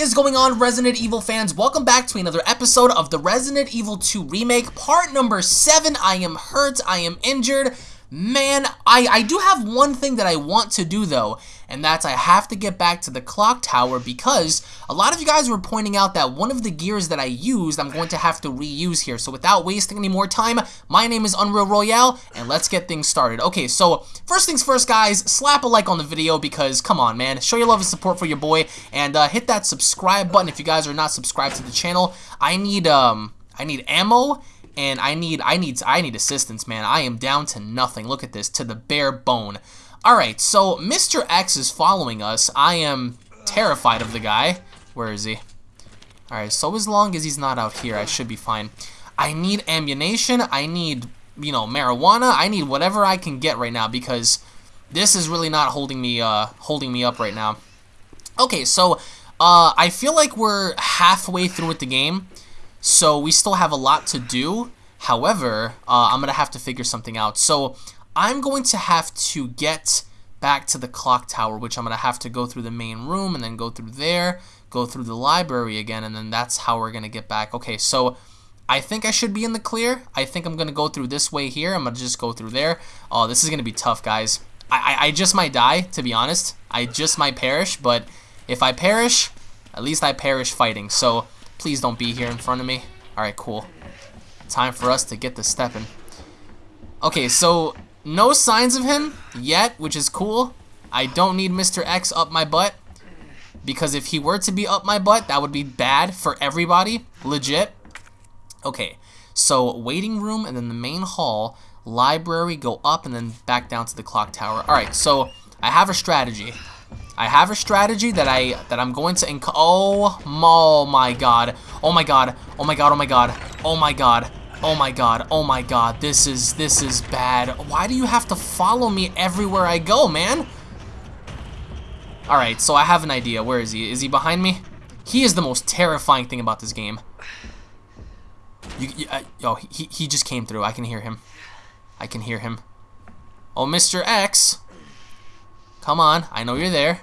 is going on, Resident Evil fans? Welcome back to another episode of the Resident Evil 2 Remake, part number 7. I am hurt, I am injured. Man, I, I do have one thing that I want to do though, and that's I have to get back to the clock tower because a lot of you guys were pointing out that one of the gears that I used I'm going to have to reuse here. So without wasting any more time, my name is Unreal Royale, and let's get things started. Okay, so first things first guys, slap a like on the video because come on man, show your love and support for your boy, and uh, hit that subscribe button if you guys are not subscribed to the channel. I need, um, I need ammo and I need I need I need assistance, man. I am down to nothing. Look at this, to the bare bone. All right, so Mr. X is following us. I am terrified of the guy. Where is he? All right, so as long as he's not out here, I should be fine. I need ammunition. I need, you know, marijuana. I need whatever I can get right now because this is really not holding me uh holding me up right now. Okay, so uh I feel like we're halfway through with the game. So we still have a lot to do. However, uh, I'm going to have to figure something out. So I'm going to have to get back to the clock tower, which I'm going to have to go through the main room and then go through there, go through the library again, and then that's how we're going to get back. Okay, so I think I should be in the clear. I think I'm going to go through this way here. I'm going to just go through there. Oh, this is going to be tough, guys. I, I, I just might die, to be honest. I just might perish, but if I perish, at least I perish fighting. So Please don't be here in front of me. Alright, cool. Time for us to get the stepping. Okay, so no signs of him yet, which is cool. I don't need Mr. X up my butt. Because if he were to be up my butt, that would be bad for everybody. Legit. Okay, so waiting room and then the main hall. Library, go up and then back down to the clock tower. Alright, so I have a strategy. I have a strategy that I that I'm going to inc oh, oh my god. Oh my god. Oh my god. Oh my god. Oh my god. Oh my god. Oh my god. Oh my god, this is this is bad. Why do you have to follow me everywhere I go, man? Alright, so I have an idea. Where is he? Is he behind me? He is the most terrifying thing about this game. You, you, uh, oh, he, he just came through. I can hear him. I can hear him. Oh, Mr. X. Come on. I know you're there.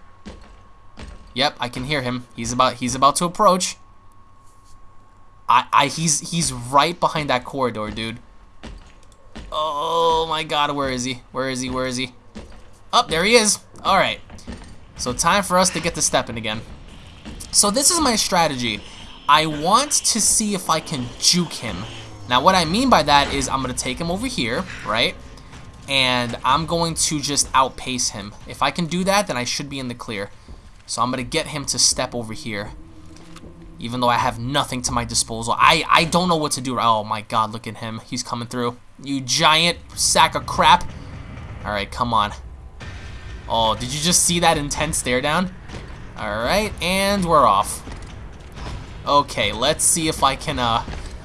Yep, I can hear him. He's about he's about to approach. I I he's he's right behind that corridor, dude. Oh my god, where is he? Where is he? Where is he? Up, oh, there he is. All right. So time for us to get to stepping again. So this is my strategy. I want to see if I can juke him. Now what I mean by that is I'm going to take him over here, right? And I'm going to just outpace him. If I can do that, then I should be in the clear. So I'm going to get him to step over here. Even though I have nothing to my disposal. I, I don't know what to do. Oh my god, look at him. He's coming through. You giant sack of crap. Alright, come on. Oh, did you just see that intense stare down? Alright, and we're off. Okay, let's see if I can, uh...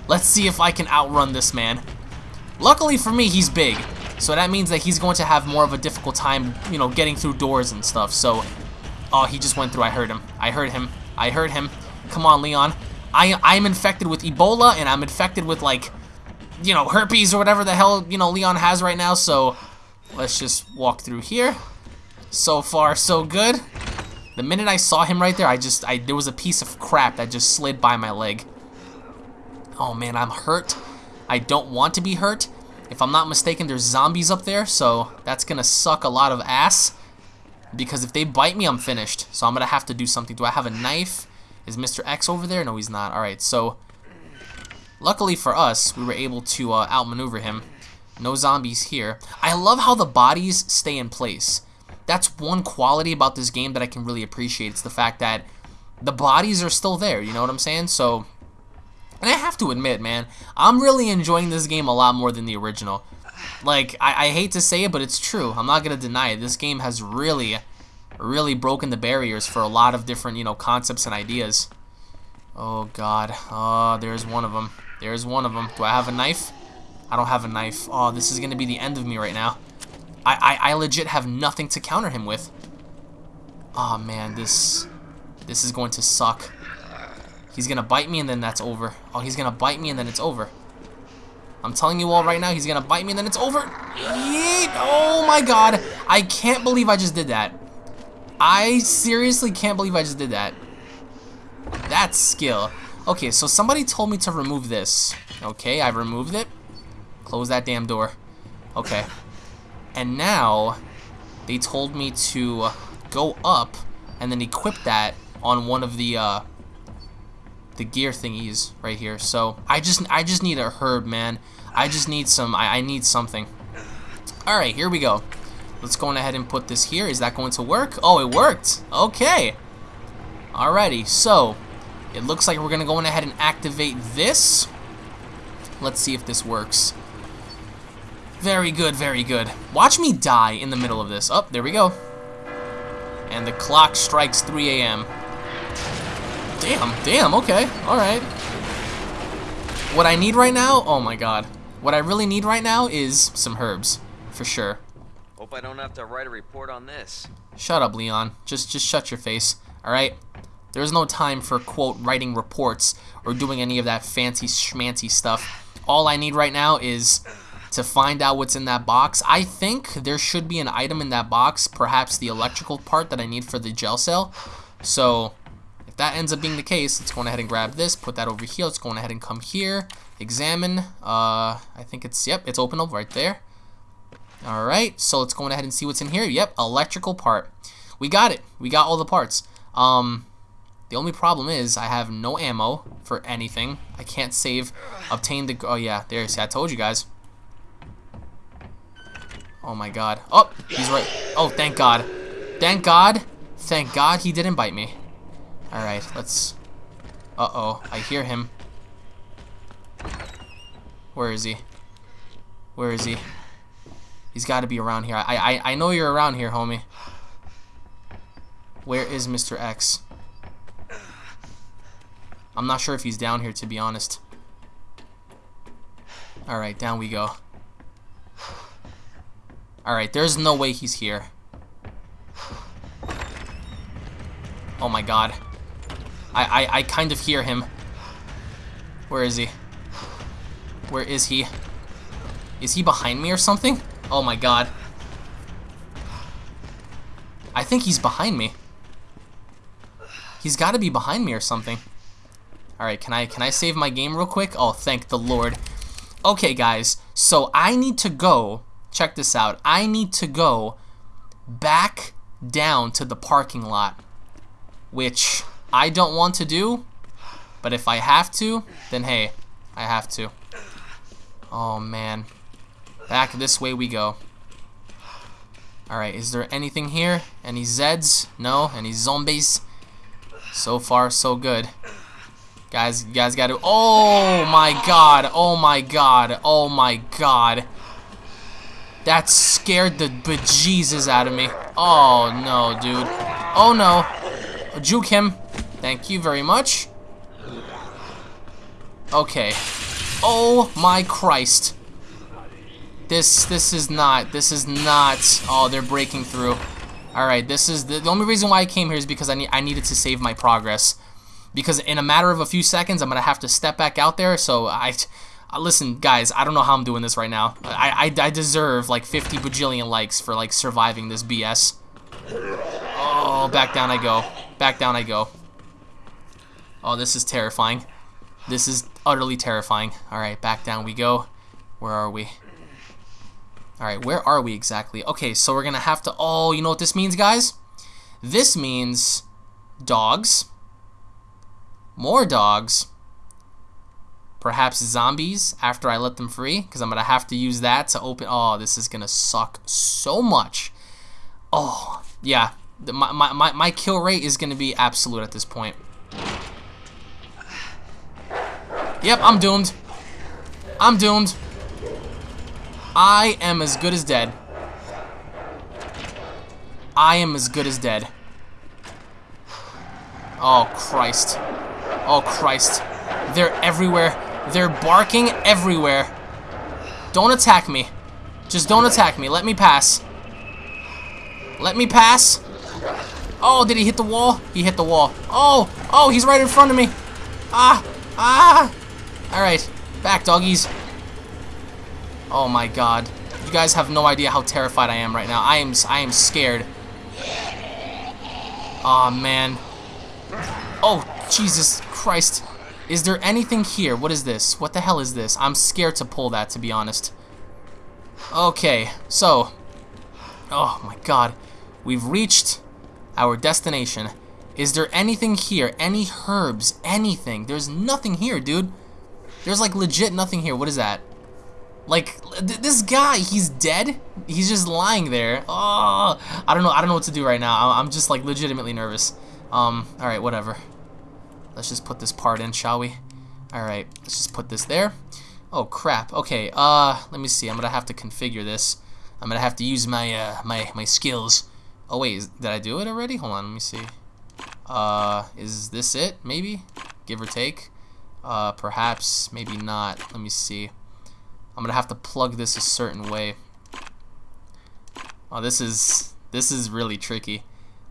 Let's see if I can outrun this man. Luckily for me, he's big. So that means that he's going to have more of a difficult time, you know, getting through doors and stuff. So Oh, he just went through. I heard him. I heard him. I heard him. Come on, Leon. I, I'm infected with Ebola, and I'm infected with, like, you know, herpes or whatever the hell, you know, Leon has right now, so let's just walk through here. So far, so good. The minute I saw him right there, I just, I there was a piece of crap that just slid by my leg. Oh, man, I'm hurt. I don't want to be hurt. If I'm not mistaken, there's zombies up there, so that's gonna suck a lot of ass. Because if they bite me, I'm finished. So I'm to have to do something. Do I have a knife? Is Mr. X over there? No, he's not. Alright, so... Luckily for us, we were able to uh, outmaneuver him. No zombies here. I love how the bodies stay in place. That's one quality about this game that I can really appreciate. It's the fact that the bodies are still there, you know what I'm saying? So, and I have to admit, man, I'm really enjoying this game a lot more than the original. Like, I, I hate to say it, but it's true. I'm not going to deny it. This game has really, really broken the barriers for a lot of different, you know, concepts and ideas. Oh, God. Oh, there's one of them. There's one of them. Do I have a knife? I don't have a knife. Oh, this is going to be the end of me right now. I, I, I legit have nothing to counter him with. Oh, man, this, this is going to suck. He's going to bite me and then that's over. Oh, he's going to bite me and then it's over. I'm telling you all right now, he's gonna bite me and then it's over. Yeet! Oh my god. I can't believe I just did that. I seriously can't believe I just did that. That's skill. Okay, so somebody told me to remove this. Okay, I've removed it. Close that damn door. Okay. And now, they told me to go up and then equip that on one of the uh, the gear thingies right here. So I just I just need a herb, man. I just need some. I, I need something. All right, here we go. Let's go ahead and put this here. Is that going to work? Oh, it worked. Okay. Alrighty, so it looks like we're gonna go ahead and activate this. Let's see if this works. Very good, very good. Watch me die in the middle of this. Oh, there we go. And the clock strikes 3 a.m. Damn, damn, okay, alright. What I need right now, oh my god. What I really need right now is some herbs, for sure. Hope I don't have to write a report on this. Shut up, Leon. Just just shut your face, alright? There's no time for, quote, writing reports or doing any of that fancy schmancy stuff. All I need right now is to find out what's in that box. I think there should be an item in that box, perhaps the electrical part that I need for the gel cell. So, if that ends up being the case, let's go ahead and grab this, put that over here. Let's go ahead and come here, examine. Uh, I think it's, yep, it's open up right there. Alright, so let's go ahead and see what's in here. Yep, electrical part. We got it. We got all the parts. Um, the only problem is I have no ammo for anything. I can't save, obtain the, oh yeah, there, you see, I told you guys. Oh my god. Oh, he's right. Oh, thank god. Thank god. Thank god he didn't bite me. Alright, let's, uh-oh, I hear him. Where is he? Where is he? He's got to be around here. I, I, I know you're around here, homie. Where is Mr. X? I'm not sure if he's down here, to be honest. Alright, down we go. Alright, there's no way he's here. Oh my god. I, I, I kind of hear him. Where is he? Where is he? Is he behind me or something? Oh my god. I think he's behind me. He's got to be behind me or something. Alright, can I can I save my game real quick? Oh, thank the Lord. Okay, guys. So I need to go. Check this out. I need to go back down to the parking lot. Which I don't want to do. But if I have to, then hey, I have to. Oh, man. Back this way we go. Alright, is there anything here? Any Zeds? No? Any zombies? So far, so good. Guys, you guys gotta... Oh my god! Oh my god! Oh my god! That scared the bejesus out of me. Oh no, dude. Oh no. Juke him. Thank you very much. Okay. Oh my Christ. This this is not this is not oh they're breaking through. Alright, this is the, the only reason why I came here is because I need I needed to save my progress because in a matter of a few seconds, I'm to have to step back out there. So I, uh, listen, guys, I don't know how I'm doing this right now. I, I, I deserve like 50 bajillion likes for like surviving this BS. Oh, back down I go. Back down I go. Oh, this is terrifying. This is utterly terrifying. Alright, back down we go. Where are we? Alright, where are we exactly? Okay, so we're going to have to... Oh, you know what this means, guys? This means dogs more dogs, perhaps zombies after I let them free, because I'm going to have to use that to open... Oh, this is going to suck so much. Oh, yeah. My, my, my my kill rate is going to be absolute at this point. Yep, I'm doomed. I'm doomed. I am as good as dead. I am as good as dead. Oh, Christ. Oh, Christ. They're everywhere. They're barking everywhere. Don't attack me. Just don't attack me. Let me pass. Let me pass. Oh, did he hit the wall? He hit the wall. Oh, oh, he's right in front of me. Ah, ah. All right, back, doggies. Oh my God. You guys have no idea how terrified I am right now. I am, I am scared. Oh man. Oh, Jesus Christ. Is there anything here? What is this? What the hell is this? I'm scared to pull that, to be honest. Okay, so. Oh my god. We've reached our destination. Is there anything here? Any herbs? Anything? There's nothing here, dude. There's like legit nothing here. What is that? Like th this guy, he's dead. He's just lying there. Oh, I don't know. I don't know what to do right now. I'm just like legitimately nervous. Um. All right. Whatever. Let's just put this part in, shall we? All right. Let's just put this there. Oh crap. Okay. Uh. Let me see. I'm gonna have to configure this. I'm gonna have to use my uh my my skills. Oh wait, is, did I do it already? Hold on. Let me see. Uh. Is this it? Maybe. Give or take. Uh. Perhaps. Maybe not. Let me see. I'm gonna have to plug this a certain way. Oh, this is this is really tricky.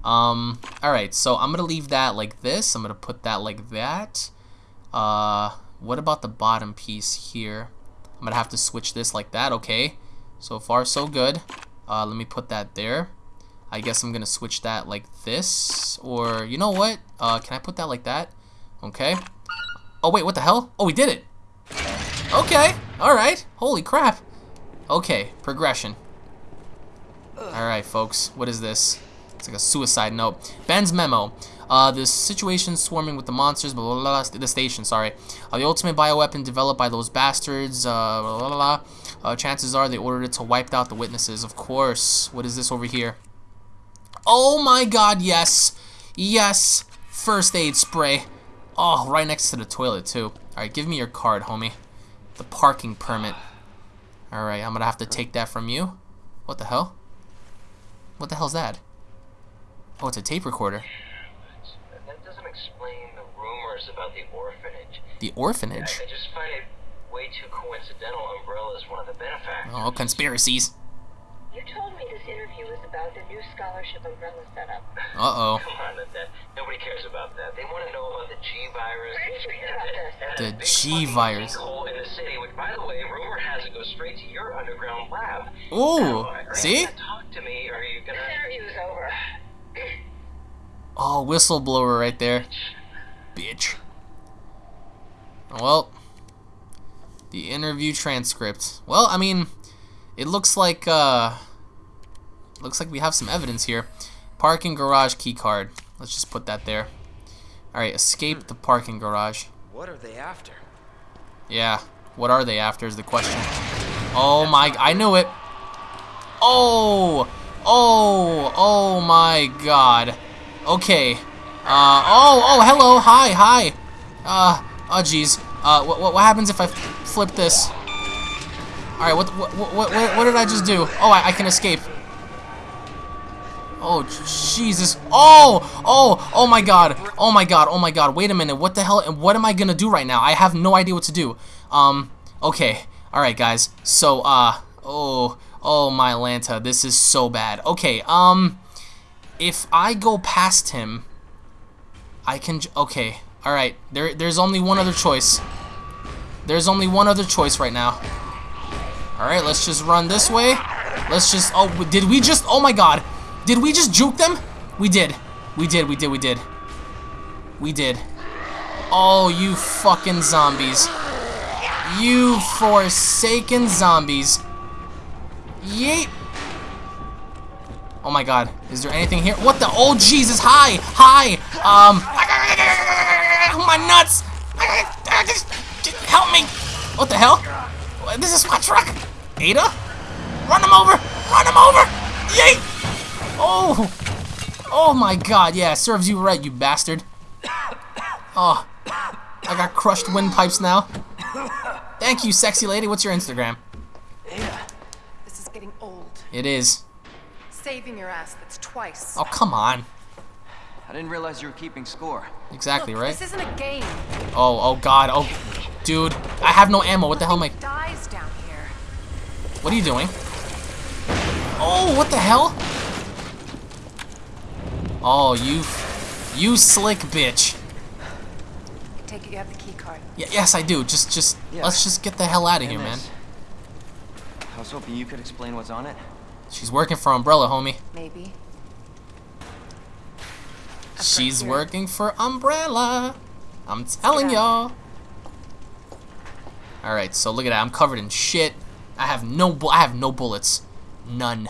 Um, all right, so I'm gonna leave that like this. I'm gonna put that like that. Uh, what about the bottom piece here? I'm gonna have to switch this like that. Okay, so far so good. Uh, let me put that there. I guess I'm gonna switch that like this, or you know what? Uh, can I put that like that? Okay. Oh wait, what the hell? Oh, we did it. Okay, alright. Holy crap. Okay, progression. Alright, folks, what is this? It's like a suicide note. Ben's memo. Uh, the situation swarming with the monsters, blah, blah, blah, the station, sorry. Uh, the ultimate bioweapon developed by those bastards, uh, blah, blah, blah. Uh, chances are they ordered it to wipe out the witnesses, of course. What is this over here? Oh my god, yes. Yes. First aid spray. Oh, right next to the toilet, too. Alright, give me your card, homie. The parking permit. Alright, I'm gonna have to take that from you. What the hell? What the hell's that? Oh, it's a tape recorder. That doesn't explain the rumors about the orphanage. The orphanage? I just find it way too coincidental Umbrella's one of the benefactors. Oh, conspiracies. You told me this interview was about the new scholarship umbrella setup. Uh-oh. Come on, that, that, nobody cares about that. They want to know about the G virus. Let's forget about this. and The G virus. sinkhole in the city, which, by the way, rumor has it goes straight to your underground lab. Ooh, Now, you see? gonna talk to me, or are you gonna? interview's over. Oh, whistleblower right there. Bitch. Well, the interview transcript. Well, I mean, it looks like, uh, looks like we have some evidence here. Parking garage key card. Let's just put that there. Alright, escape the parking garage. What are they after? Yeah, what are they after is the question. Oh my, I knew it. Oh, oh, oh my god. Okay. Uh, oh, oh, hello, hi, hi. Uh, oh jeez. Uh, what, what, what happens if I flip this? Alright, what, what, what, what, what did I just do? Oh, I, I can escape. Oh, Jesus. Oh, oh, oh my god. Oh my god, oh my god. Wait a minute. What the hell? And what am I gonna do right now? I have no idea what to do. Um, okay. Alright, guys. So, uh, oh, oh my Lanta. This is so bad. Okay, um, if I go past him, I can, okay. Alright, there, there's only one other choice. There's only one other choice right now. Alright, let's just run this way. Let's just, oh, did we just, oh my god. Did we just juke them? We did. We did, we did, we did. We did. Oh, you fucking zombies. You forsaken zombies. Yeet. Oh my god. Is there anything here? What the? Oh, Jesus. Hi. Hi. Um. My nuts. Help me. What the hell? This is my truck. Ada? Run him over. Run him over. Yeet. Oh. Oh my god. Yeah, serves you right, you bastard. Oh. I got crushed windpipes now. Thank you, sexy lady. What's your Instagram? Ada, This is getting old. It is. Saving your ass, that's twice. Oh, come on. I didn't realize you were keeping score. Exactly, Look, right? This isn't a game. Oh, oh god. Oh, dude. I have no ammo. What the hell am I... Dies down here. What are you doing? Oh, what the hell? Oh, you... You slick bitch. I take it you have the key card. Y yes, I do. Just, just... Yeah. Let's just get the hell out of here, man. I was hoping you could explain what's on it. She's working for Umbrella, homie. Maybe. I've She's working for Umbrella. I'm telling y'all. All right, so look at that. I'm covered in shit. I have no. I have no bullets. None.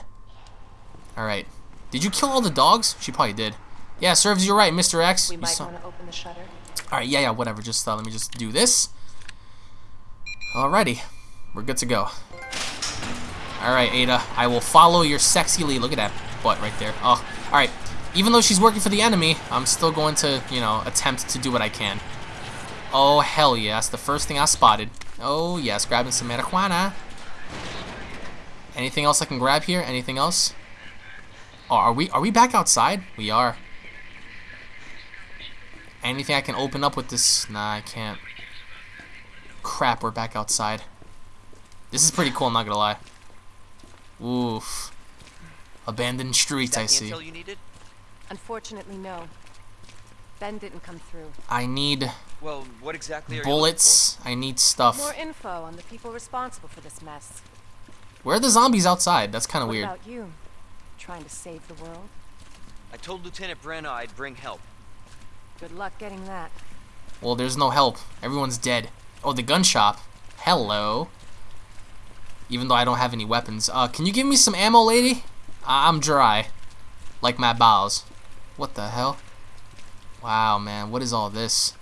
All right. Did you kill all the dogs? She probably did. Yeah, serves you right, Mr. X. We might want to open the shutter. all right, yeah, yeah, whatever. Just uh, let me just do this. Alrighty, we're good to go. All right, Ada, I will follow your sexy lead. Look at that butt right there. Oh, all right. Even though she's working for the enemy, I'm still going to, you know, attempt to do what I can. Oh hell yeah, that's the first thing I spotted. Oh yes, grabbing some marijuana. Anything else I can grab here? Anything else? Oh, are we are we back outside? We are. Anything I can open up with this? Nah, I can't. Crap, we're back outside. This is pretty cool, I'm not gonna lie. Oof. Abandoned streets, I see. you needed? Unfortunately, no. Ben didn't come through. I need Well, what exactly are bullets. I need stuff. More info on the people responsible for this mess. Where are the zombies outside? That's kind of weird. about you? Trying to save the world? I told Lieutenant Branagh I'd bring help. Good luck getting that. Well, there's no help. Everyone's dead. Oh, the gun shop. Hello. Even though I don't have any weapons. Uh, can you give me some ammo, lady? I- I'm dry. Like my bowels. What the hell? Wow, man. What is all this?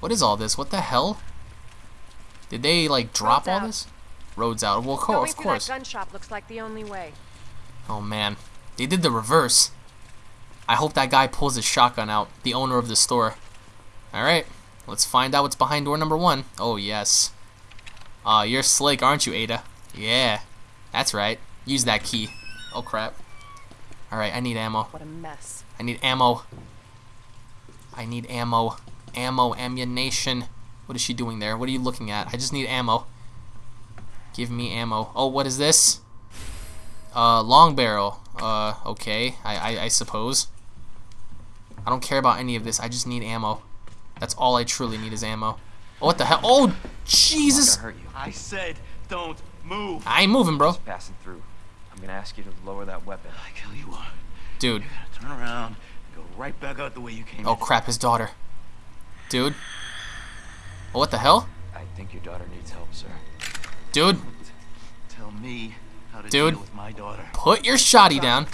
What is all this? What the hell? Did they, like, drop Roads all out. this? Roads out. Well, co- Going of course. that gun shop looks like the only way. Oh man, they did the reverse. I hope that guy pulls his shotgun out, the owner of the store. Alright, let's find out what's behind door number one. Oh yes. Aw, you're slick, aren't you, Ada? Yeah, that's right. Use that key. Oh crap. Alright, I need ammo. What a mess. I need ammo. I need ammo. Ammo, ammunition. What is she doing there? What are you looking at? I just need ammo. Give me ammo. Oh, what is this? Uh, long barrel. Uh, okay. I, I, I suppose. I don't care about any of this. I just need ammo. That's all I truly need is ammo. Oh, what the hell? Oh, Jesus! hurt you. I said, don't move. I ain't moving, bro. Just passing through. I'm gonna ask you to lower that weapon. I kill you are. Dude. Turn around and go right back out the way you came Oh, in. crap, his daughter. Dude. Oh, what the hell? I think your daughter needs help, sir. Dude, Tell me how to Dude. deal with my daughter. put your shotty down.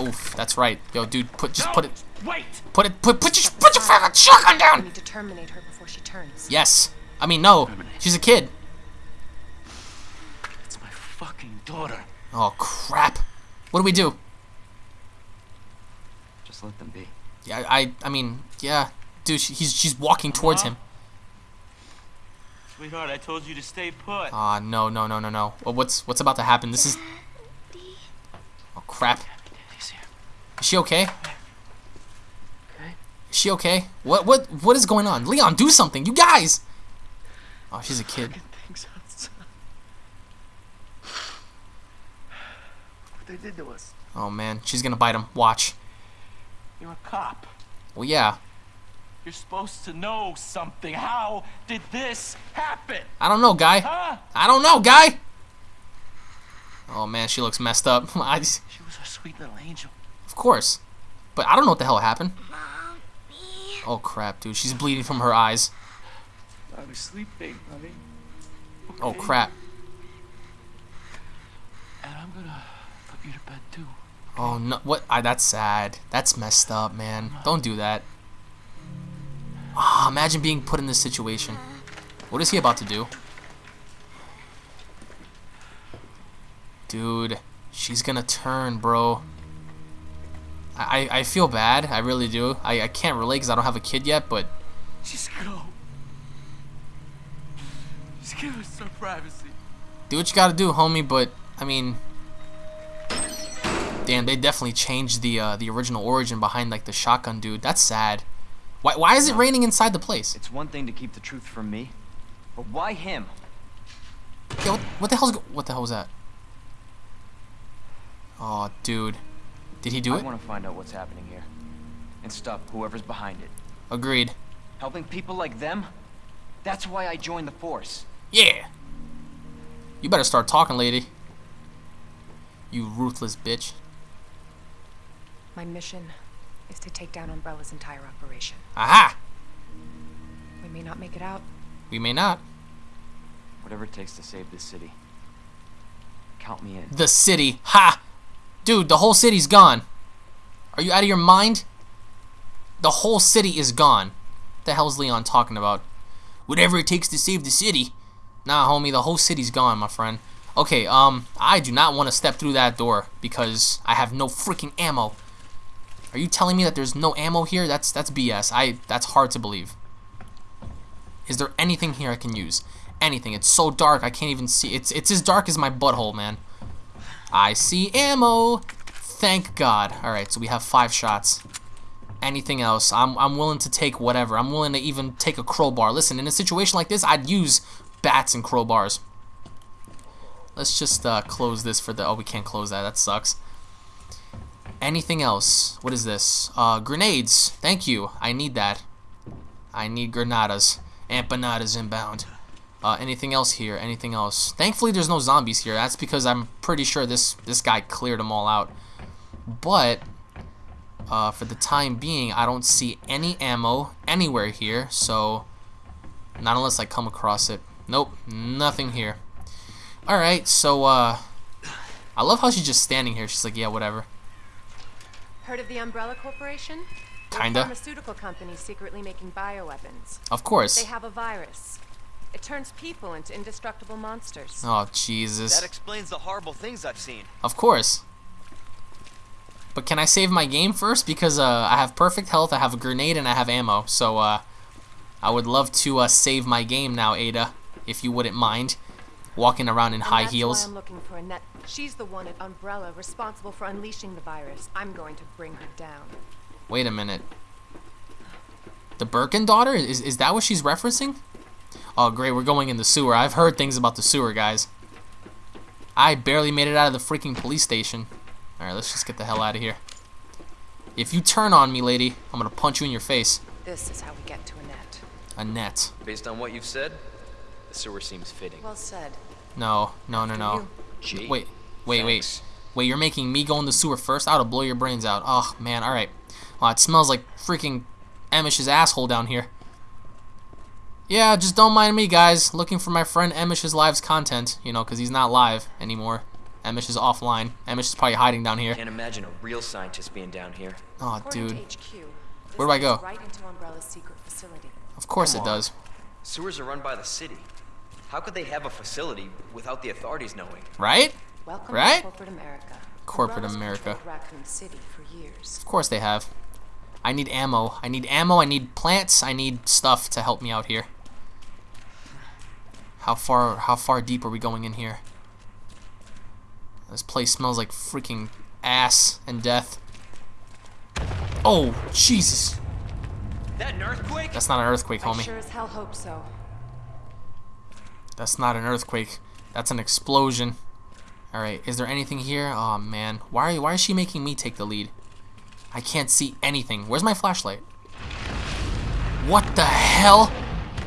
Oof, that's right. Yo, dude, put just put it, Wait! put it, put put your put your fucking shotgun We down. need to terminate her before she turns. Yes. I mean, no. She's a kid. It's my fucking daughter. Oh crap. What do we do? Just let them be. Yeah, I I mean, yeah, dude, she, he's she's walking towards him. Sweetheart, I told you to stay put. Ah, no, no, no, no, no. Well, what's what's about to happen? This is. Oh crap. Is she okay? Okay. Is she okay? What what what is going on? Leon, do something. You guys. Oh, she's a kid. What they did to us. Oh man, she's gonna bite him. Watch. You're a cop. Well, yeah. You're supposed to know something. How did this happen? I don't know, guy. Huh? I don't know, guy. Oh man, she looks messed up. I just- She was a sweet little angel. of course, but I don't know what the hell happened. Oh crap, dude, she's bleeding from her eyes. I was sleeping, honey. Oh crap. And I'm gonna put you to bed too. Oh no, what? I, that's sad. That's messed up, man. Don't do that. Ah, imagine being put in this situation. What is he about to do? Dude, she's gonna turn, bro. I, I I feel bad. I really do. I, I can't relate because I don't have a kid yet, but Just go. Just give us some privacy. do what you gotta do, homie. But I mean, damn, they definitely changed the uh, the original origin behind like the shotgun dude. That's sad. Why why is it raining inside the place? It's one thing to keep the truth from me, but why him? Yo, what, what the hell's go- what the hell was that? Oh, dude, did he do I it? want to find out what's happening here and stop whoever's behind it. Agreed. Helping people like them? That's why I joined the force. Yeah. You better start talking, lady. You ruthless bitch. My mission is to take down Umbrella's entire operation. Aha! We may not make it out. We may not. Whatever it takes to save this city. Count me in. The city. Ha! Dude, the whole city's gone. Are you out of your mind? The whole city is gone. What The hell's Leon talking about? Whatever it takes to save the city. Nah, homie, the whole city's gone, my friend. Okay, um, I do not want to step through that door because I have no freaking ammo. Are you telling me that there's no ammo here? That's that's BS. I that's hard to believe. Is there anything here I can use? Anything. It's so dark I can't even see. It's it's as dark as my butthole, man. I see ammo. Thank God. All right, so we have 5 shots. Anything else? I'm I'm willing to take whatever. I'm willing to even take a crowbar. Listen, in a situation like this, I'd use bats and crowbars. Let's just uh, close this for the... Oh, we can't close that. That sucks. Anything else? What is this? Uh, grenades. Thank you. I need that. I need granadas. Empanadas inbound. Uh, anything else here? Anything else? Thankfully, there's no zombies here. That's because I'm pretty sure this this guy cleared them all out. But uh, for the time being, I don't see any ammo anywhere here. So, not unless I come across it. Nope, nothing here. Alright, so, uh, I love how she's just standing here. She's like, yeah, whatever. Heard of the Umbrella Corporation? They're a Kinda. pharmaceutical company secretly making bioweapons. Of course. They have a virus. It turns people into indestructible monsters. Oh, Jesus. That explains the horrible things I've seen. Of course. But can I save my game first? Because uh, I have perfect health, I have a grenade, and I have ammo. So uh, I would love to uh, save my game now, Ada, if you wouldn't mind. Walking around in And high that's heels. Why I'm looking for Annette. She's the one at Umbrella responsible for unleashing the virus. I'm going to bring her down. Wait a minute. The Birkin daughter? Is, is that what she's referencing? Oh, great, we're going in the sewer. I've heard things about the sewer, guys. I barely made it out of the freaking police station. Alright, let's just get the hell out of here. If you turn on me, lady, I'm gonna punch you in your face. This is how we get to Annette. Annette. Based on what you've said, the sewer seems fitting. Well said. No, no, no, no. Gee, Wait, wait, thanks. wait. Wait, you're making me go in the sewer first? I ought to blow your brains out. Oh, man, alright. Oh, it smells like freaking Emish's asshole down here. Yeah, just don't mind me, guys. Looking for my friend Emish's Live's content, you know, because he's not live anymore. Emish is offline. Emish is probably hiding down here. Can't imagine a real scientist being down here. Oh, According dude. HQ, Where do I go? Right into Umbrella's secret facility. Of course Come it on. does. Sewers are run by the city. How could they have a facility without the authorities knowing? Right? Welcome Right? to corporate America. Corporate America. controlled Raccoon City for years. Of course they have. I need ammo. I need ammo. I need plants. I need stuff to help me out here. How far? How far deep are we going in here? This place smells like freaking ass and death. Oh, Jesus! That an earthquake? That's not an earthquake, I homie. sure as hell hope so. That's not an earthquake. That's an explosion. All right. Is there anything here? Oh man, why? Are, you why is she making me take the lead? I can't see anything. Where's my flashlight? What the hell?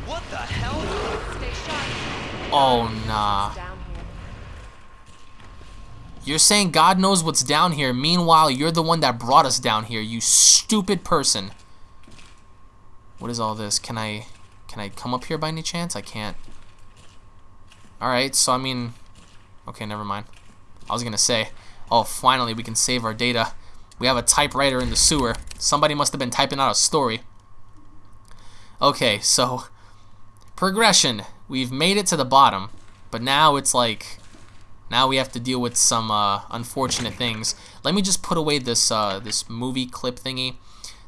What the hell? Stay sharp. Oh nah. Down here. You're saying God knows what's down here. Meanwhile, you're the one that brought us down here. You stupid person. What is all this? Can I can I come up here by any chance? I can't. Alright, so I mean Okay, never mind. I was gonna say, oh finally we can save our data. We have a typewriter in the sewer. Somebody must have been typing out a story. Okay, so progression. We've made it to the bottom, but now it's like now we have to deal with some uh, unfortunate things. Let me just put away this uh, this movie clip thingy.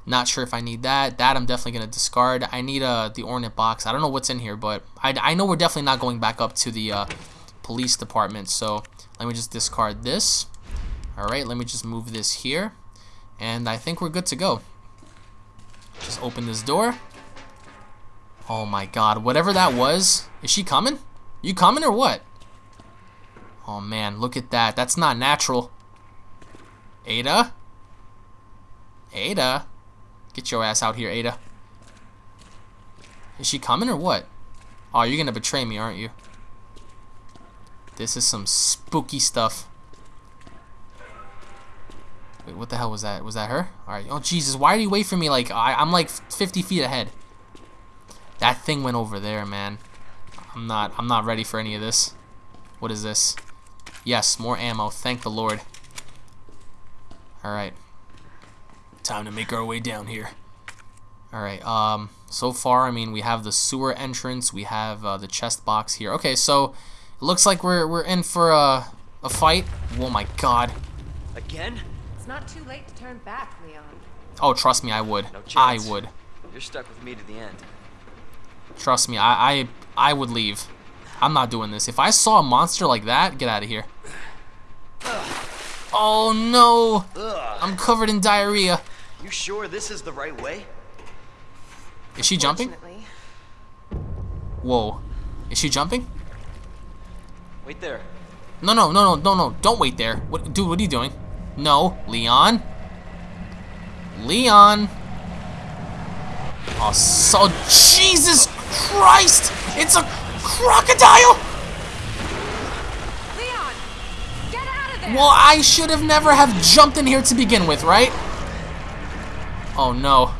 Not sure if I need that. That I'm definitely gonna discard. I need uh, the ornate box. I don't know what's in here, but I, I know we're definitely not going back up to the uh, police department. So let me just discard this. All right, let me just move this here, and I think we're good to go. Just open this door. Oh my God! Whatever that was, is she coming? You coming or what? Oh man, look at that. That's not natural. Ada? Ada? Get your ass out here, Ada. Is she coming or what? Oh, you're gonna betray me, aren't you? This is some spooky stuff. Wait, what the hell was that? Was that her? Alright. Oh, Jesus. Why did he wait for me? Like, I, I'm like 50 feet ahead. That thing went over there, man. I'm not, I'm not ready for any of this. What is this? Yes, more ammo. Thank the Lord. Alright. Time to make our way down here. Alright, um, so far, I mean, we have the sewer entrance. We have uh, the chest box here. Okay, so it looks like we're, we're in for a, a fight. Oh my god. Again? It's not too late to turn back, Leon. Oh, trust me, I would. No I would. You're stuck with me to the end. Trust me, I, I I would leave. I'm not doing this. If I saw a monster like that, get out of here. Oh no! I'm covered in diarrhea. You sure this is the right way? Is she jumping? Fortunately, Whoa. Is she jumping? Wait there. No, no, no, no, no, no. Don't wait there. What, dude, what are you doing? No, Leon. Leon. Oh, so Jesus Christ! It's a crocodile. Leon, get out of there! Well, I should have never have jumped in here to begin with, right? Oh no.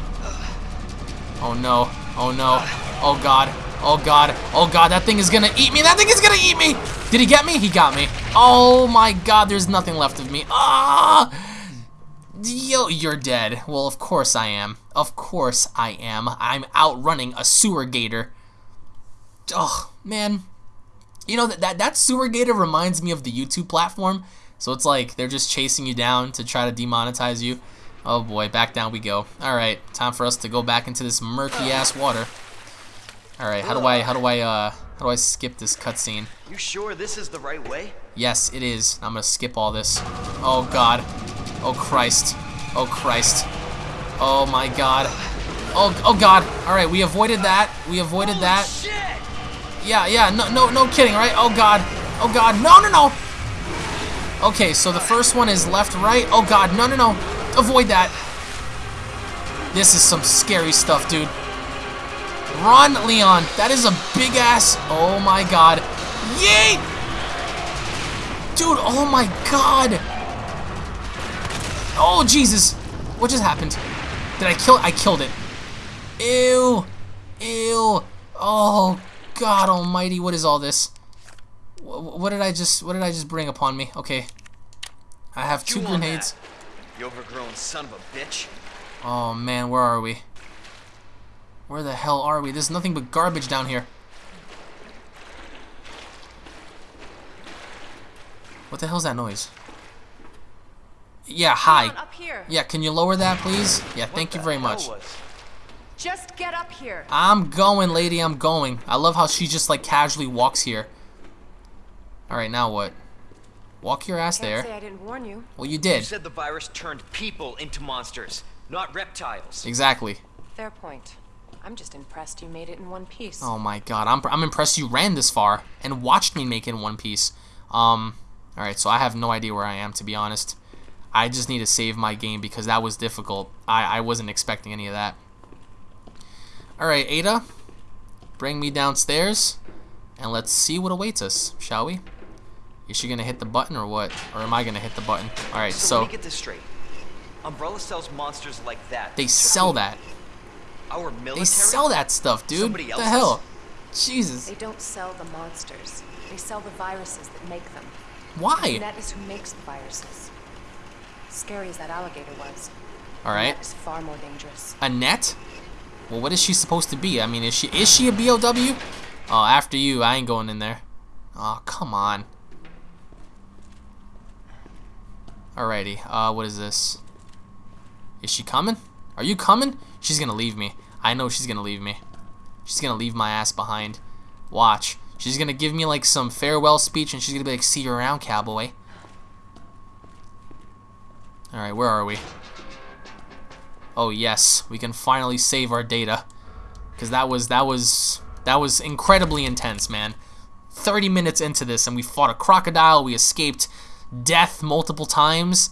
Oh no. Oh no. Oh god. Oh god. Oh god, that thing is gonna eat me. That thing is gonna eat me. Did he get me? He got me. Oh my god, there's nothing left of me. Ah! Yo, you're dead. Well, of course I am. Of course I am. I'm outrunning a sewer gator. Oh, man. You know, that, that, that sewer gator reminds me of the YouTube platform. So it's like they're just chasing you down to try to demonetize you. Oh boy, back down we go. Alright, time for us to go back into this murky ass water. Alright, how do I how do I uh how do I skip this cutscene? You sure this is the right way? Yes, it is. I'm gonna skip all this. Oh god. Oh Christ. Oh Christ. Oh my god. Oh oh god. Alright, we avoided that. We avoided that. Shit. Yeah, yeah, no no no kidding, right? Oh god. Oh god. No no no. Okay, so the first one is left, right. Oh god, no no no. Avoid that. This is some scary stuff, dude. Run, Leon. That is a big ass. Oh my god. Yeet! Dude, oh my god. Oh, Jesus. What just happened? Did I kill I killed it. Ew. Ew. Oh, God almighty. What is all this? Wh- What did I just what did I just bring upon me? Okay. I have two grenades. that, You overgrown son of a bitch. Oh man, where are we? Where the hell are we? There's nothing but garbage down here. What the hell's that noise? Yeah, hi. Leon, up here. Yeah, can you lower that, please? Yeah, What thank you very much. was- Just get up here. I'm going, lady, I'm going. I love how she just, like, casually walks here. Alright, now what? Walk your ass Can't there. say I didn't warn you. Well, you You did. said the virus turned people into monsters, not reptiles. Exactly. Fair point. I'm just impressed you made it in one piece. Oh my god, I'm, I'm impressed you ran this far and watched me make it in one piece. Um, alright, so I have no idea where I am, to be honest. I just need to save my game because that was difficult. I, I wasn't expecting any of that. Alright, Ada, bring me downstairs and let's see what awaits us, shall we? Is she gonna hit the button or what? Or am I gonna hit the button? Alright, So, so let me get this straight. Umbrella sells monsters like that. they to sell that. Our military. They sell that stuff, dude. Somebody What the hell? Jesus. They don't sell the monsters. They sell the viruses that make them. Why? Net is who makes the viruses. Scary as that alligator was. Alright. Net is far more dangerous. Annette. Well, what is she supposed to be? I mean, is she is she a BOW? Oh, after you, I ain't going in there. Oh, come on. Alrighty, uh, what is this? Is she coming? Are you coming? She's gonna leave me. I know she's gonna leave me. She's gonna leave my ass behind. Watch. She's gonna give me like some farewell speech and she's gonna be like, see you around, cowboy. Alright, where are we? Oh yes, we can finally save our data. Cause that was that was that was incredibly intense, man. 30 minutes into this and we fought a crocodile, we escaped death multiple times.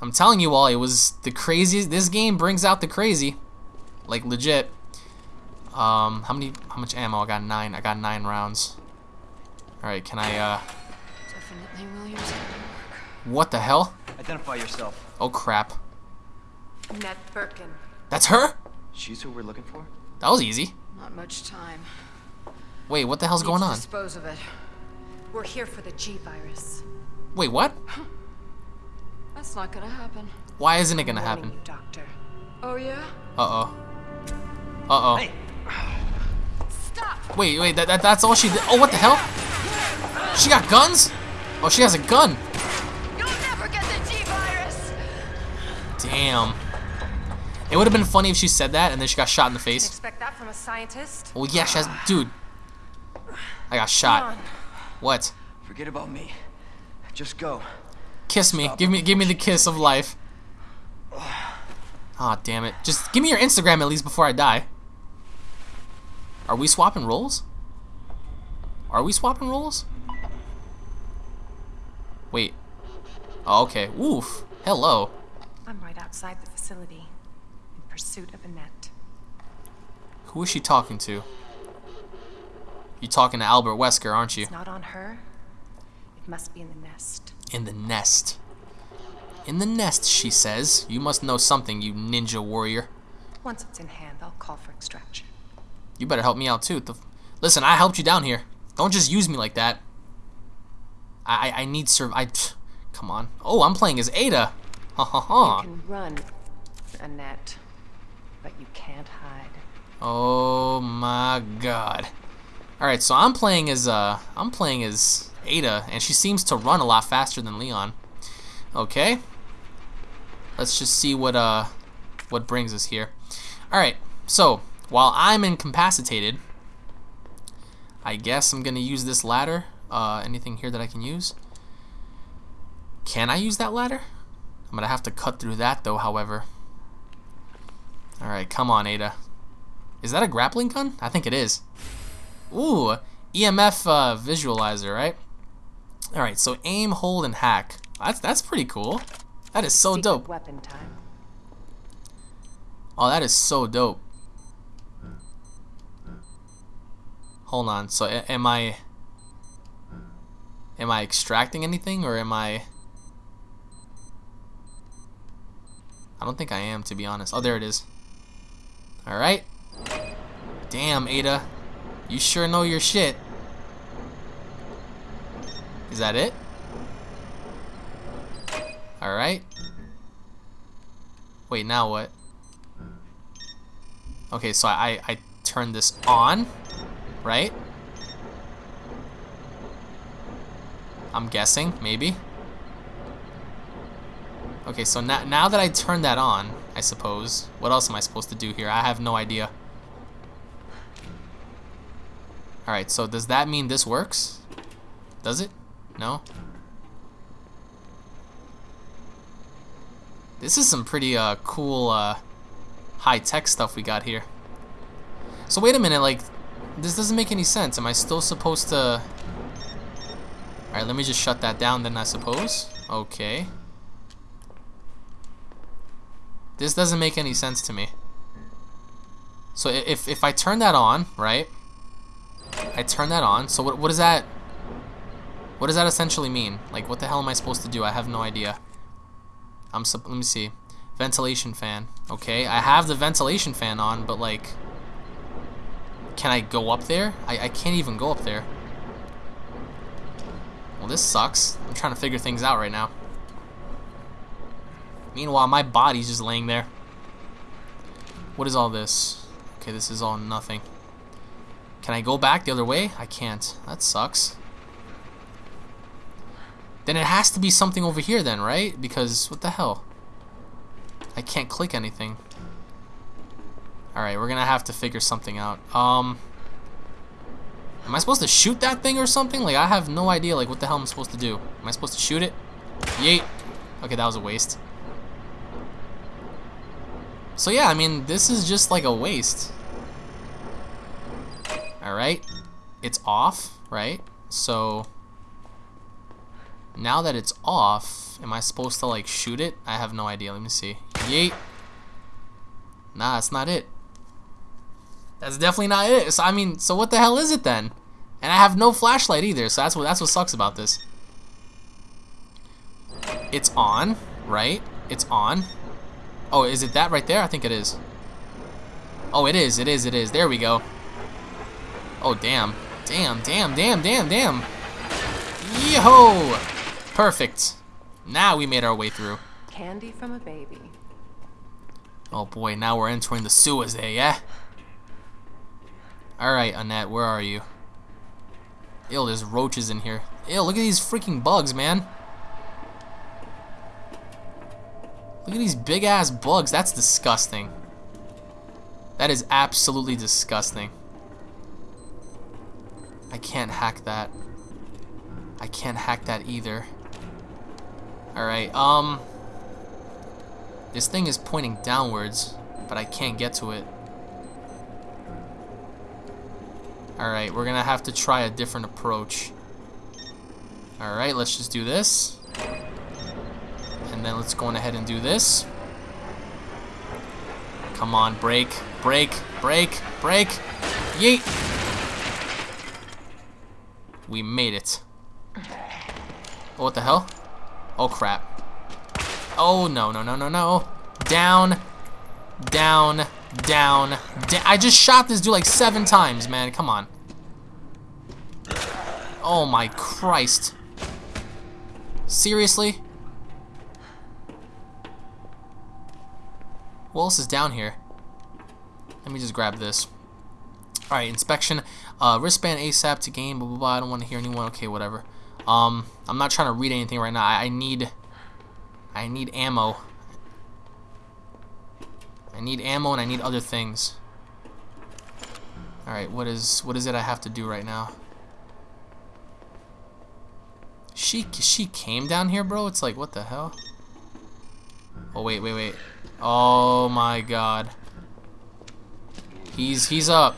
I'm telling you all, it was the craziest this game brings out the crazy. Like legit. Um how many how much ammo? I got nine. I got nine rounds. Alright, can I uh Definitely Williams. what the hell? Identify yourself. Oh crap. Annette Birkin. That's her? She's who we're looking for? That was easy. Not much time. Wait, what the hell's Need going on? Dispose of it. We're here for the G virus. Wait, what? That's not gonna happen. Why isn't it gonna happen? you, Doctor. Oh yeah? Uh-oh. Uh-oh. Hey, Stop! Wait, wait, that, that, that's all she did? Oh, what the hell? She got guns? Oh, she has a gun. You'll never get the G virus! Damn. It would have been funny if she said that and then she got shot in the face. Expect that from a scientist? Well, yeah, she has... Dude. I got shot. What? Forget about me. Just go. Kiss me. Give me give me the kiss of life. Ah, damn it. Just give me your Instagram at least before I die. Are we swapping roles? Are we swapping roles? Wait. Oh, okay. Woof. Hello. I'm right outside the facility in pursuit of Annette. Who is she talking to? You talking to Albert Wesker, aren't you? It's not on her. It must be in the nest. In the nest. In the nest, she says. You must know something, you ninja warrior. Once it's in hand, I'll call for extraction. You better help me out too. The, listen, I helped you down here. Don't just use me like that. I I, I need serve. I pff, come on. Oh, I'm playing as Ada. Ha ha ha. You can run, Annette, but you can't hide. Oh my God. All right, so I'm playing as uh I'm playing as Ada, and she seems to run a lot faster than Leon. Okay. Let's just see what uh what brings us here. All right. So while I'm incapacitated, I guess I'm gonna use this ladder. Uh, anything here that I can use? Can I use that ladder? I'm gonna have to cut through that though. However. All right, come on, Ada. Is that a grappling gun? I think it is. Ooh, EMF uh, visualizer, right? All right, so aim, hold, and hack. That's that's pretty cool. That is so Secret dope. Weapon time. Oh, that is so dope. Hold on. So am I am I extracting anything or am I I don't think I am to be honest. Oh, there it is. All right. Damn, Ada. You sure know your shit. Is that it? All right. Wait, now what? Okay, so I, I turn this on, right? I'm guessing, maybe. Okay, so now, now that I turn that on, I suppose, what else am I supposed to do here? I have no idea. Alright, so does that mean this works? Does it? No? This is some pretty uh, cool uh, high-tech stuff we got here. So wait a minute, like, this doesn't make any sense. Am I still supposed to... Alright, let me just shut that down then, I suppose. Okay. This doesn't make any sense to me. So if, if I turn that on, right? I turn that on, so what, what does that... What does that essentially mean? Like, what the hell am I supposed to do? I have no idea. I'm let me see. Ventilation fan. Okay, I have the ventilation fan on, but like, can I go up there? I, I can't even go up there. Well, this sucks. I'm trying to figure things out right now. Meanwhile, my body's just laying there. What is all this? Okay, this is all nothing. Can I go back the other way? I can't. That sucks. Then it has to be something over here then, right? Because, what the hell? I can't click anything. Alright, we're gonna have to figure something out. Um... Am I supposed to shoot that thing or something? Like, I have no idea, like, what the hell I'm supposed to do. Am I supposed to shoot it? Yeet. Okay, that was a waste. So yeah, I mean, this is just like a waste. Alright. It's off, right? So... Now that it's off, am I supposed to like shoot it? I have no idea. Let me see. Yeet. Nah, that's not it. That's definitely not it. So, I mean, so what the hell is it then? And I have no flashlight either, so that's what that's what sucks about this. It's on, right? It's on. Oh, is it that right there? I think it is. Oh, it is. It is. It is. There we go. Oh, damn. Damn, damn, damn, damn, damn. Yo! Perfect. Now we made our way through. Candy from a baby. Oh boy, now we're entering the sewers there, yeah? Alright, Annette, where are you? Ew, there's roaches in here. Ew, look at these freaking bugs, man. Look at these big ass bugs. That's disgusting. That is absolutely disgusting. I can't hack that. I can't hack that either. Alright, um... This thing is pointing downwards, but I can't get to it. Alright, we're gonna have to try a different approach. Alright, let's just do this. And then let's go on ahead and do this. Come on, break, break, break, break. Yeet! We made it. Oh, what the hell? Oh, crap. Oh, no, no, no, no, no. Down, down, down, da I just shot this dude like seven times, man. Come on. Oh, my Christ. Seriously? What else is down here? Let me just grab this. Alright, inspection. Uh, wristband ASAP to gain, blah, blah, blah. I don't want to hear anyone. Okay, whatever. Um, I'm not trying to read anything right now. I, I need... I need ammo. I need ammo and I need other things. Alright, what is what is it I have to do right now? She she came down here, bro? It's like, what the hell? Oh, wait, wait, wait. Oh my god. He's he's up.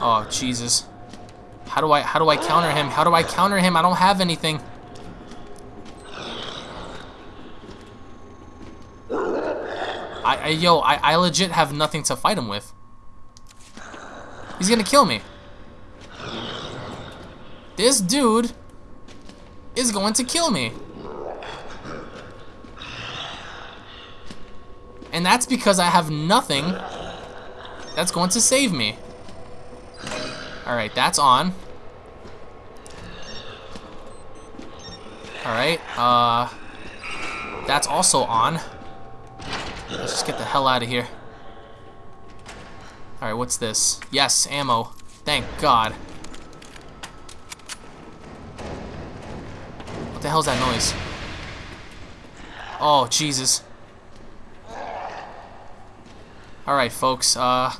Oh, Jesus. How do I how do I counter him? How do I counter him? I don't have anything. I, I yo, I, I legit have nothing to fight him with. He's gonna kill me. This dude is going to kill me. And that's because I have nothing that's going to save me. Alright, that's on. Alright, uh... That's also on. Let's just get the hell out of here. Alright, what's this? Yes, ammo. Thank God. What the hell's that noise? Oh, Jesus. Alright, folks, uh...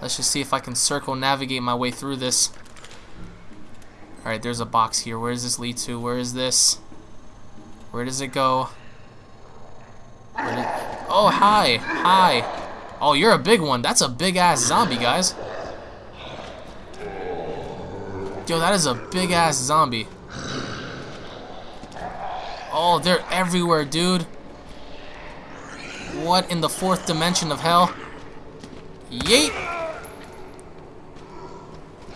Let's just see if I can circle navigate my way through this. Alright, there's a box here. Where does this lead to? Where is this? Where does it go? Did... Oh, hi! Hi! Oh, you're a big one. That's a big-ass zombie, guys. Yo, that is a big-ass zombie. Oh, they're everywhere, dude. What in the fourth dimension of hell? Yeet!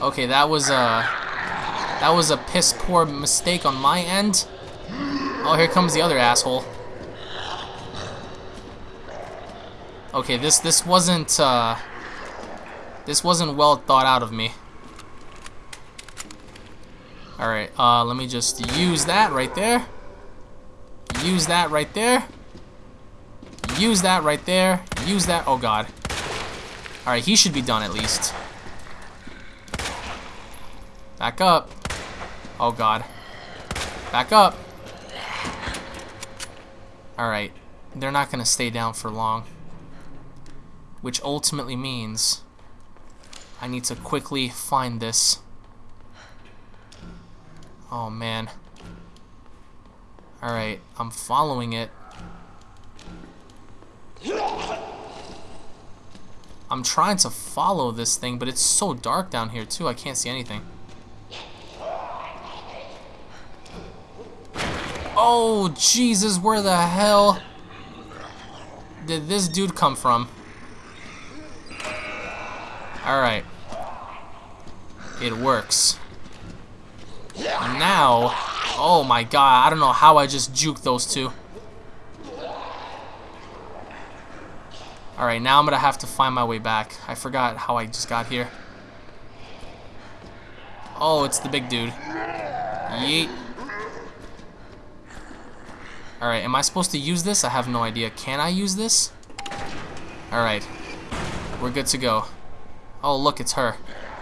Okay, that was a that was a piss poor mistake on my end. Oh, here comes the other asshole. Okay, this this wasn't uh, this wasn't well thought out of me. All right, uh, let me just use that right there. Use that right there. Use that right there. Use that. Oh God. All right, he should be done at least. Back up. Oh God. Back up. All right, they're not gonna stay down for long which ultimately means I need to quickly find this. Oh man. Alright, I'm following it. I'm trying to follow this thing, but it's so dark down here too, I can't see anything. Oh, Jesus, where the hell did this dude come from? Alright. It works. Now, oh my god, I don't know how I just juked those two. Alright, now I'm gonna have to find my way back. I forgot how I just got here. Oh, it's the big dude. Yeet. Alright, am I supposed to use this? I have no idea. Can I use this? Alright. We're good to go. Oh, look, it's her.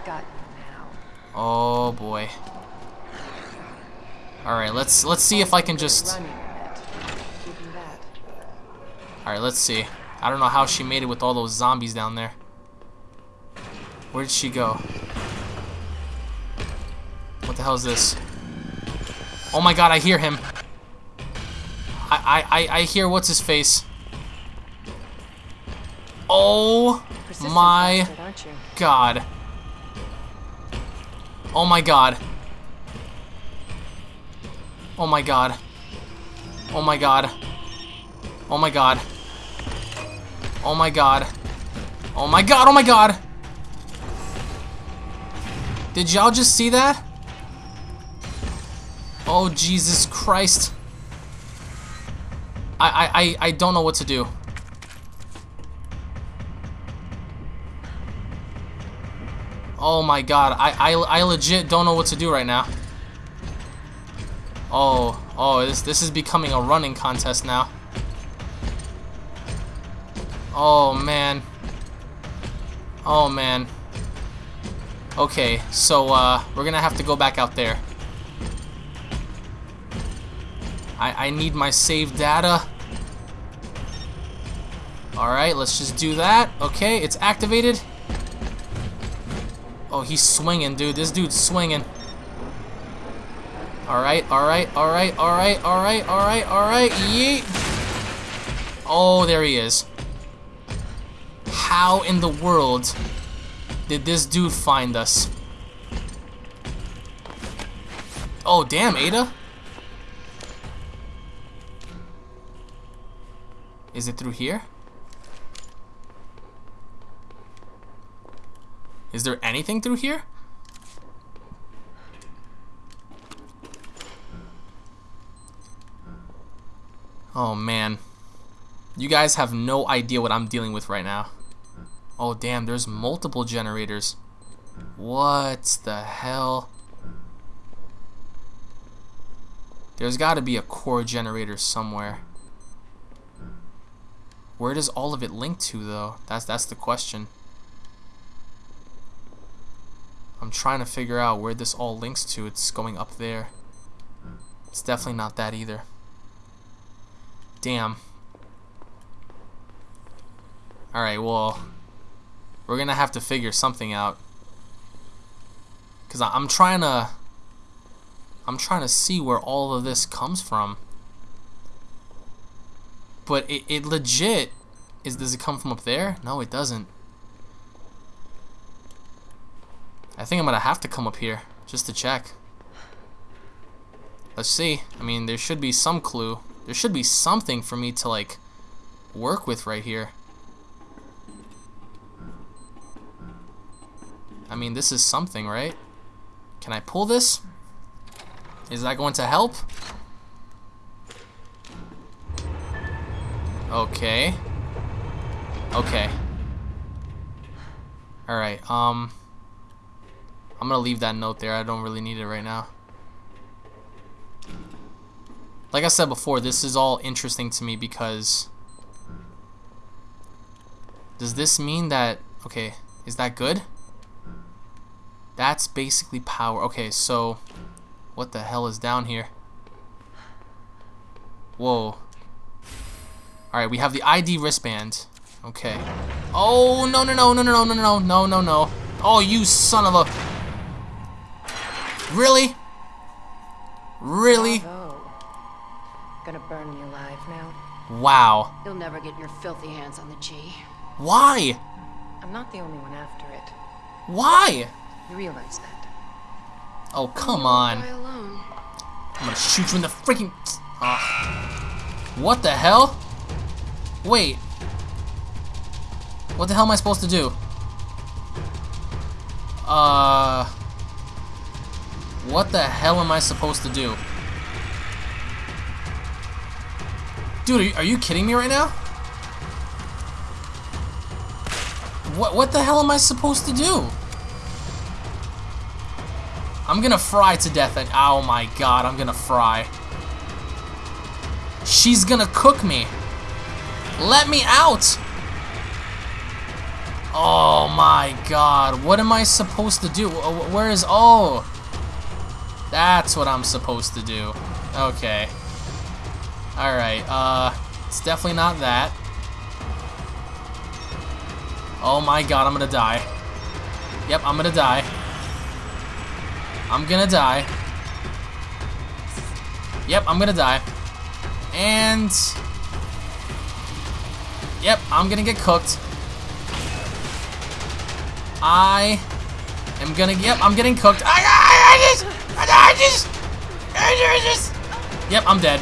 Got now. Oh, boy. Alright, let's let's see if I can just... Running a bit. Keeping that. Alright, let's see. I don't know how she made it with all those zombies down there. Where did she go? What the hell is this? Oh my god, I hear him. I, I, I, I hear what's his face. Oh my bastard, god. Oh my god. Oh my god. Oh my god. Oh my god. Oh my god. Oh my god, oh my god! Did y'all just see that? Oh Jesus Christ. I, I, I, don't know what to do. Oh my god, I, I, I legit don't know what to do right now. Oh, oh, this, this is becoming a running contest now. Oh, man. Oh, man. Okay, so, uh, we're gonna have to go back out there. I, I need my save data. Alright, let's just do that. Okay, it's activated. Oh, he's swinging, dude. This dude's swinging. Alright, alright, alright, alright, alright, alright, alright. Yeet. Oh, there he is. How in the world did this dude find us? Oh, damn, Ada. Is it through here? Is there anything through here? Oh man. You guys have no idea what I'm dealing with right now. Oh damn, there's multiple generators. What the hell? There's got to be a core generator somewhere. Where does all of it link to though? That's that's the question. I'm trying to figure out where this all links to. It's going up there. It's definitely not that either. Damn. Alright, well, we're gonna have to figure something out. Because I'm trying to... I'm trying to see where all of this comes from. But it, it legit... is Does it come from up there? No, it doesn't. I think I'm gonna have to come up here just to check. Let's see. I mean, there should be some clue. There should be something for me to like work with right here. I mean, this is something, right? Can I pull this? Is that going to help? Okay. Okay. Alright, um... I'm gonna leave that note there. I don't really need it right now. Like I said before, this is all interesting to me because... Does this mean that... Okay, is that good? That's basically power. Okay, so... What the hell is down here? Whoa. Alright, we have the ID wristband. Okay. Oh, no, no, no, no, no, no, no, no, no, no. Oh, you son of a... Really? Really? Bravo. Gonna burn you alive now. Wow. You'll never get your filthy hands on the G. Why? I'm not the only one after it. Why? You realize that? Oh, come on. I'm gonna shoot you in the freaking... Ah. What the hell? Wait. What the hell am I supposed to do? Uh... What the hell am I supposed to do? Dude, are you, kidding me right now? What, what the hell am I supposed to do? I'm gonna fry to death and oh my god, I'm gonna fry. She's gonna cook me. Let me out! Oh my god, what am I supposed to do? Where is, oh! That's what I'm supposed to do. Okay. Alright, uh, it's definitely not that. Oh my god, I'm gonna die. Yep, I'm gonna die. I'm gonna die. Yep, I'm gonna die. And... Yep, I'm gonna get cooked. I am gonna... Yep, I'm getting cooked. I, I, I just... I just... I just... Yep, I'm dead.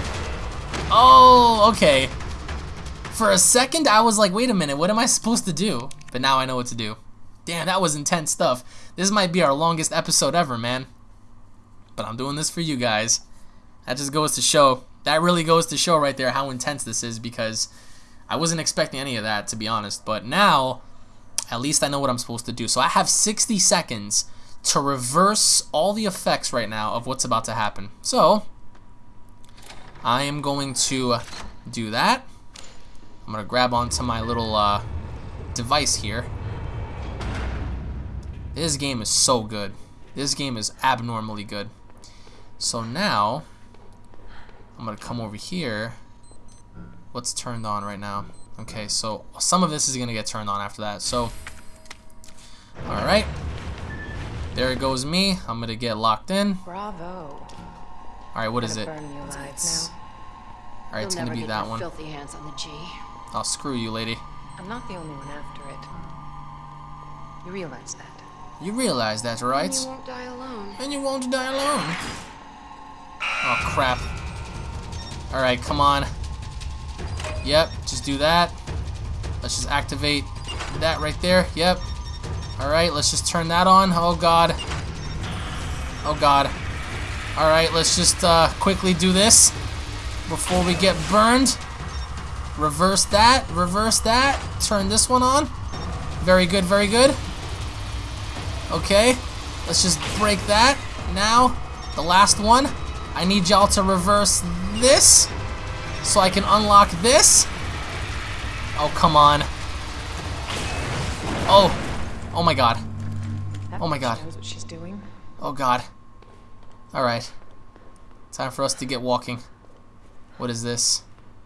Oh, okay. For a second, I was like, wait a minute, what am I supposed to do? But now I know what to do. Damn, that was intense stuff. This might be our longest episode ever, man but I'm doing this for you guys. That just goes to show, that really goes to show right there how intense this is because I wasn't expecting any of that, to be honest. But now, at least I know what I'm supposed to do. So I have 60 seconds to reverse all the effects right now of what's about to happen. So, I am going to do that. I'm going to grab onto my little uh, device here. This game is so good. This game is abnormally good. So now, I'm going to come over here. What's turned on right now? Okay, so some of this is going to get turned on after that. So, alright. There goes me. I'm going to get locked in. Bravo. Alright, what is it? Burn you alive now. Alright, it's You'll going to never be get that one. filthy hands on the G. Oh, screw you, lady. I'm not the only one after it. You realize that? You realize that, right? And you won't die alone. And you won't die alone. Oh, crap. Alright, come on. Yep, just do that. Let's just activate that right there. Yep. Alright, let's just turn that on. Oh, God. Oh, God. Alright, let's just uh, quickly do this before we get burned. Reverse that. Reverse that. Turn this one on. Very good, very good. Okay. Let's just break that. Now, the last one. I need y'all to reverse this so I can unlock this. Oh, come on. Oh. Oh my god. That Oh my God. knows what she's doing. Oh god. Alright. Time for us to get walking. What is this?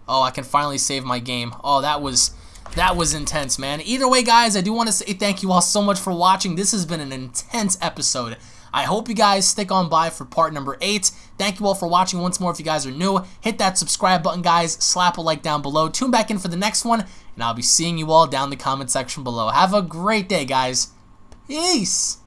Oh, I can finally save my game. Oh, that was that was intense, man. Either way, guys, I do want to say thank you all so much for watching. This has been an intense episode. I hope you guys stick on by for part number 8. Thank you all for watching once more. If you guys are new, hit that subscribe button, guys. Slap a like down below. Tune back in for the next one, and I'll be seeing you all down in the comment section below. Have a great day, guys. Peace.